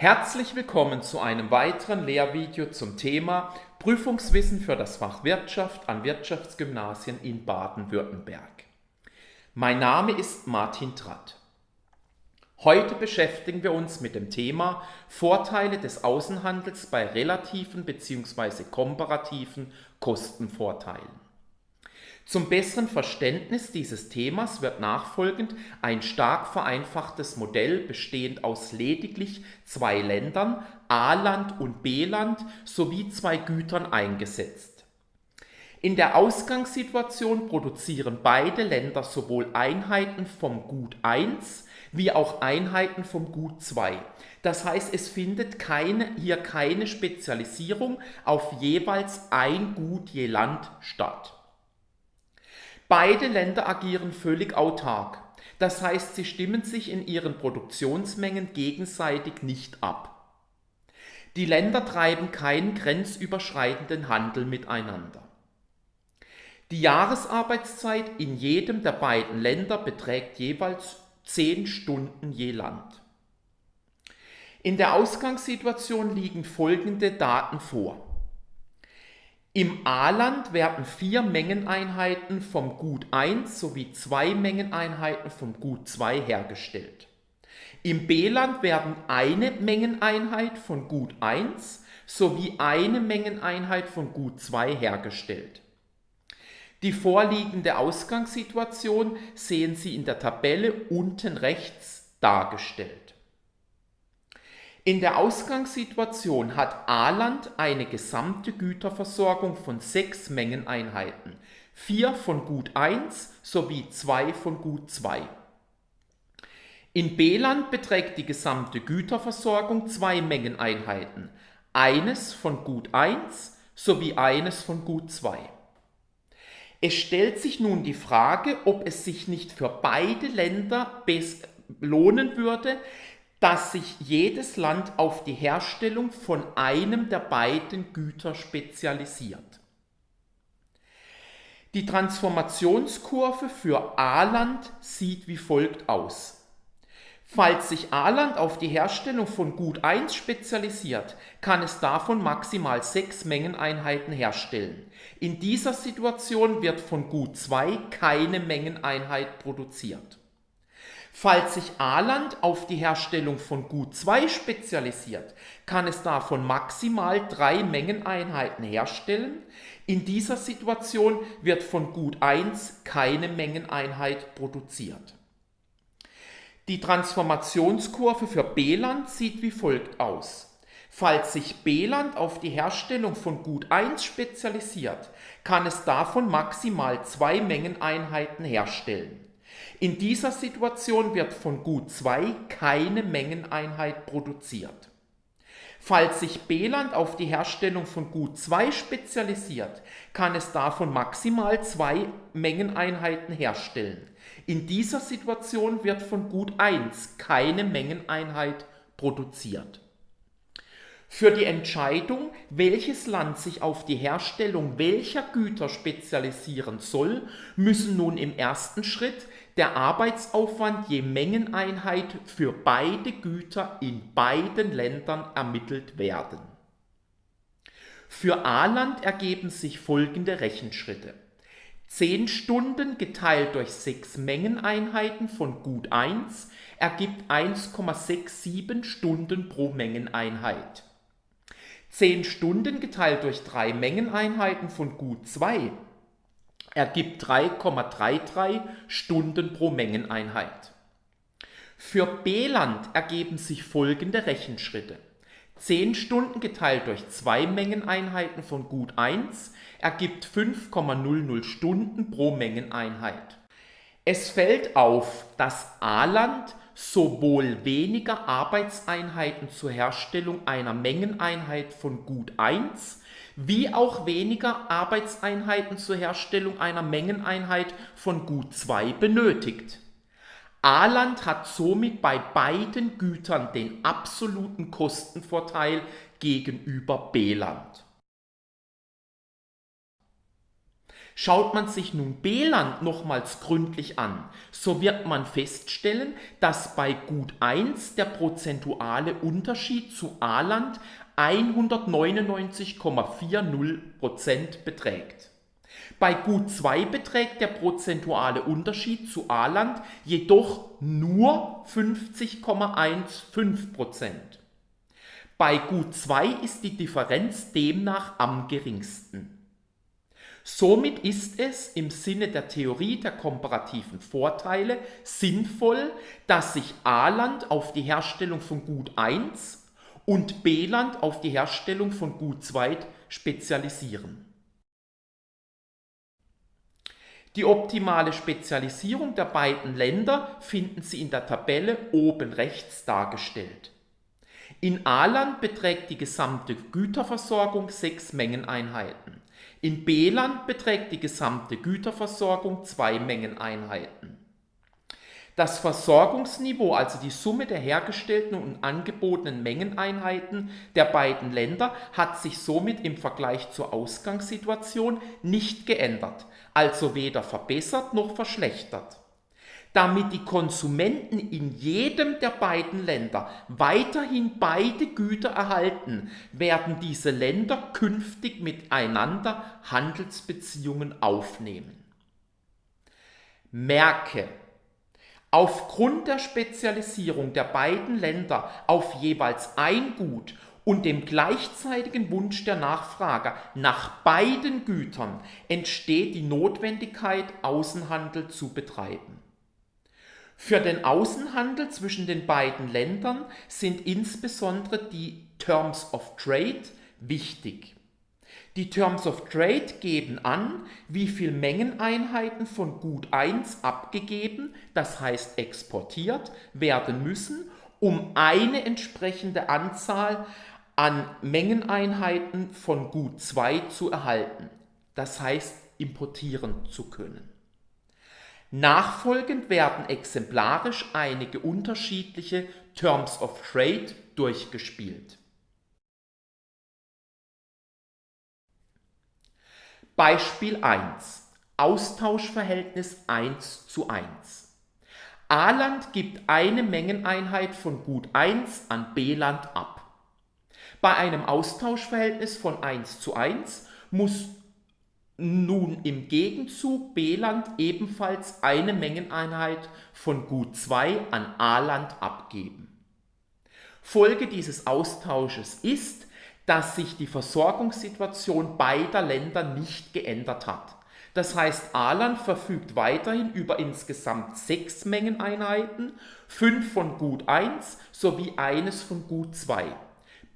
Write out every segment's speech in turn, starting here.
Herzlich willkommen zu einem weiteren Lehrvideo zum Thema Prüfungswissen für das Fach Wirtschaft an Wirtschaftsgymnasien in Baden-Württemberg. Mein Name ist Martin Tratt. Heute beschäftigen wir uns mit dem Thema Vorteile des Außenhandels bei relativen bzw. komparativen Kostenvorteilen. Zum besseren Verständnis dieses Themas wird nachfolgend ein stark vereinfachtes Modell bestehend aus lediglich zwei Ländern, A-Land und B-Land, sowie zwei Gütern eingesetzt. In der Ausgangssituation produzieren beide Länder sowohl Einheiten vom Gut 1 wie auch Einheiten vom Gut 2. Das heißt, es findet keine, hier keine Spezialisierung auf jeweils ein Gut je Land statt. Beide Länder agieren völlig autark. Das heißt, sie stimmen sich in ihren Produktionsmengen gegenseitig nicht ab. Die Länder treiben keinen grenzüberschreitenden Handel miteinander. Die Jahresarbeitszeit in jedem der beiden Länder beträgt jeweils 10 Stunden je Land. In der Ausgangssituation liegen folgende Daten vor. Im A-Land werden vier Mengeneinheiten vom Gut 1 sowie zwei Mengeneinheiten vom Gut 2 hergestellt. Im B-Land werden eine Mengeneinheit von Gut 1 sowie eine Mengeneinheit von Gut 2 hergestellt. Die vorliegende Ausgangssituation sehen Sie in der Tabelle unten rechts dargestellt. In der Ausgangssituation hat A-Land eine gesamte Güterversorgung von sechs Mengeneinheiten, vier von Gut 1 sowie zwei von Gut 2. In B-Land beträgt die gesamte Güterversorgung zwei Mengeneinheiten, eines von Gut 1 sowie eines von Gut 2. Es stellt sich nun die Frage, ob es sich nicht für beide Länder lohnen würde, dass sich jedes Land auf die Herstellung von einem der beiden Güter spezialisiert. Die Transformationskurve für A-Land sieht wie folgt aus. Falls sich A-Land auf die Herstellung von Gut 1 spezialisiert, kann es davon maximal sechs Mengeneinheiten herstellen. In dieser Situation wird von Gut 2 keine Mengeneinheit produziert. Falls sich A-Land auf die Herstellung von Gut 2 spezialisiert, kann es davon maximal drei Mengeneinheiten herstellen. In dieser Situation wird von Gut 1 keine Mengeneinheit produziert. Die Transformationskurve für B-Land sieht wie folgt aus. Falls sich B-Land auf die Herstellung von Gut 1 spezialisiert, kann es davon maximal zwei Mengeneinheiten herstellen. In dieser Situation wird von Gut 2 keine Mengeneinheit produziert. Falls sich B-Land auf die Herstellung von Gut 2 spezialisiert, kann es davon maximal zwei Mengeneinheiten herstellen. In dieser Situation wird von Gut 1 keine Mengeneinheit produziert. Für die Entscheidung, welches Land sich auf die Herstellung welcher Güter spezialisieren soll, müssen nun im ersten Schritt der Arbeitsaufwand je Mengeneinheit für beide Güter in beiden Ländern ermittelt werden. Für A-Land ergeben sich folgende Rechenschritte. 10 Stunden geteilt durch 6 Mengeneinheiten von Gut 1 ergibt 1,67 Stunden pro Mengeneinheit. 10 Stunden geteilt durch 3 Mengeneinheiten von Gut 2 ergibt 3,33 Stunden pro Mengeneinheit. Für B-Land ergeben sich folgende Rechenschritte. 10 Stunden geteilt durch 2 Mengeneinheiten von Gut 1 ergibt 5,00 Stunden pro Mengeneinheit. Es fällt auf, dass A-Land sowohl weniger Arbeitseinheiten zur Herstellung einer Mengeneinheit von Gut 1 wie auch weniger Arbeitseinheiten zur Herstellung einer Mengeneinheit von Gut 2 benötigt. A-Land hat somit bei beiden Gütern den absoluten Kostenvorteil gegenüber B-Land. Schaut man sich nun B-Land nochmals gründlich an, so wird man feststellen, dass bei Gut 1 der prozentuale Unterschied zu A-Land 199,40% beträgt. Bei Gut 2 beträgt der prozentuale Unterschied zu A-Land jedoch nur 50,15%. Bei Gut 2 ist die Differenz demnach am geringsten. Somit ist es im Sinne der Theorie der komparativen Vorteile sinnvoll, dass sich A-Land auf die Herstellung von Gut 1 und B-Land auf die Herstellung von Gut 2 spezialisieren. Die optimale Spezialisierung der beiden Länder finden Sie in der Tabelle oben rechts dargestellt. In A-Land beträgt die gesamte Güterversorgung sechs Mengeneinheiten. In B-Land beträgt die gesamte Güterversorgung zwei Mengeneinheiten. Das Versorgungsniveau, also die Summe der hergestellten und angebotenen Mengeneinheiten der beiden Länder, hat sich somit im Vergleich zur Ausgangssituation nicht geändert, also weder verbessert noch verschlechtert damit die Konsumenten in jedem der beiden Länder weiterhin beide Güter erhalten, werden diese Länder künftig miteinander Handelsbeziehungen aufnehmen. Merke, aufgrund der Spezialisierung der beiden Länder auf jeweils ein Gut und dem gleichzeitigen Wunsch der Nachfrager nach beiden Gütern entsteht die Notwendigkeit, Außenhandel zu betreiben. Für den Außenhandel zwischen den beiden Ländern sind insbesondere die Terms of Trade wichtig. Die Terms of Trade geben an, wie viel Mengeneinheiten von Gut 1 abgegeben, das heißt exportiert, werden müssen, um eine entsprechende Anzahl an Mengeneinheiten von Gut 2 zu erhalten, das heißt importieren zu können. Nachfolgend werden exemplarisch einige unterschiedliche Terms of Trade durchgespielt. Beispiel 1. Austauschverhältnis 1 zu 1. A-Land gibt eine Mengeneinheit von Gut 1 an B-Land ab. Bei einem Austauschverhältnis von 1 zu 1 muss nun im Gegenzug B-Land ebenfalls eine Mengeneinheit von Gut 2 an A-Land abgeben. Folge dieses Austausches ist, dass sich die Versorgungssituation beider Länder nicht geändert hat. Das heißt, A-Land verfügt weiterhin über insgesamt sechs Mengeneinheiten, fünf von Gut 1 sowie eines von Gut 2.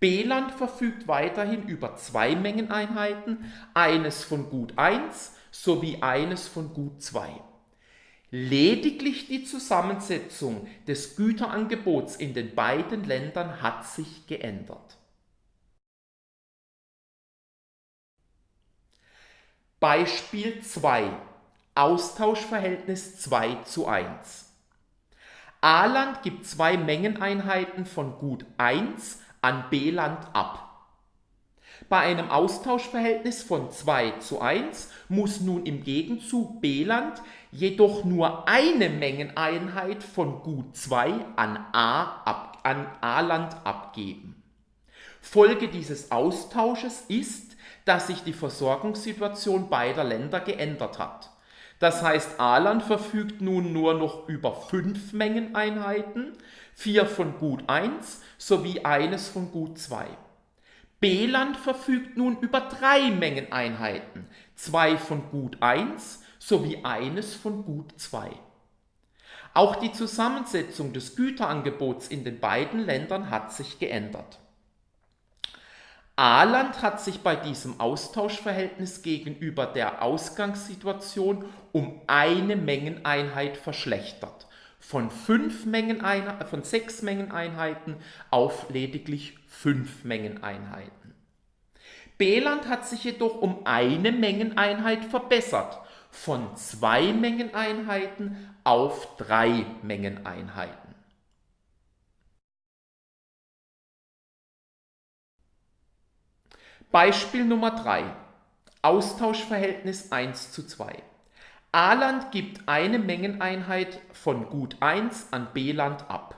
B-Land verfügt weiterhin über zwei Mengeneinheiten, eines von Gut 1 sowie eines von Gut 2. Lediglich die Zusammensetzung des Güterangebots in den beiden Ländern hat sich geändert. Beispiel 2 Austauschverhältnis 2 zu 1 A-Land gibt zwei Mengeneinheiten von Gut 1 an B-Land ab. Bei einem Austauschverhältnis von 2 zu 1 muss nun im Gegenzug B-Land jedoch nur eine Mengeneinheit von Gut 2 an A-Land abgeben. Folge dieses Austausches ist, dass sich die Versorgungssituation beider Länder geändert hat. Das heißt, A-Land verfügt nun nur noch über fünf Mengeneinheiten, vier von Gut 1 sowie eines von Gut 2. B-Land verfügt nun über drei Mengeneinheiten, zwei von Gut 1 sowie eines von Gut 2. Auch die Zusammensetzung des Güterangebots in den beiden Ländern hat sich geändert. A-Land hat sich bei diesem Austauschverhältnis gegenüber der Ausgangssituation um eine Mengeneinheit verschlechtert von, fünf von sechs Mengeneinheiten auf lediglich fünf Mengeneinheiten. B-Land hat sich jedoch um eine Mengeneinheit verbessert, von zwei Mengeneinheiten auf drei Mengeneinheiten. Beispiel Nummer 3. Austauschverhältnis 1 zu 2. A-Land gibt eine Mengeneinheit von Gut 1 an B-Land ab.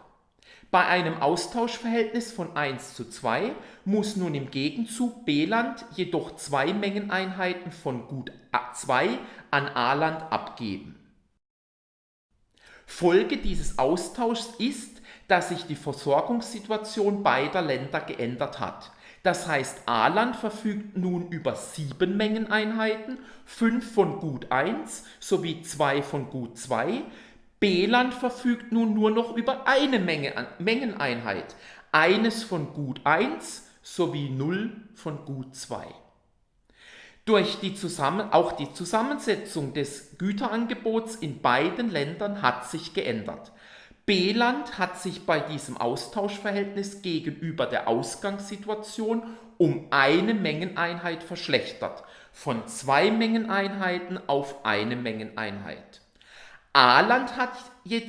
Bei einem Austauschverhältnis von 1 zu 2 muss nun im Gegenzug B-Land jedoch zwei Mengeneinheiten von Gut 2 an A-Land abgeben. Folge dieses Austauschs ist, dass sich die Versorgungssituation beider Länder geändert hat. Das heißt, A-Land verfügt nun über sieben Mengeneinheiten, fünf von Gut 1 sowie zwei von Gut 2. B-Land verfügt nun nur noch über eine Menge, Mengeneinheit, eines von Gut 1 sowie 0 von Gut 2. Durch die Zusammen auch die Zusammensetzung des Güterangebots in beiden Ländern hat sich geändert. B-Land hat sich bei diesem Austauschverhältnis gegenüber der Ausgangssituation um eine Mengeneinheit verschlechtert, von zwei Mengeneinheiten auf eine Mengeneinheit. A-Land hat,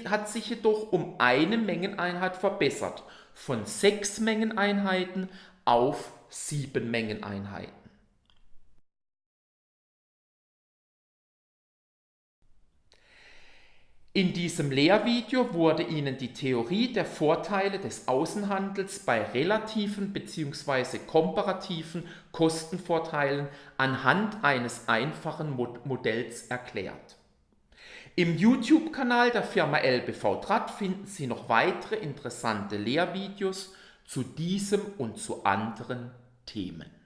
hat sich jedoch um eine Mengeneinheit verbessert, von sechs Mengeneinheiten auf sieben Mengeneinheiten. In diesem Lehrvideo wurde Ihnen die Theorie der Vorteile des Außenhandels bei relativen bzw. komparativen Kostenvorteilen anhand eines einfachen Modells erklärt. Im YouTube-Kanal der Firma LBV Draht finden Sie noch weitere interessante Lehrvideos zu diesem und zu anderen Themen.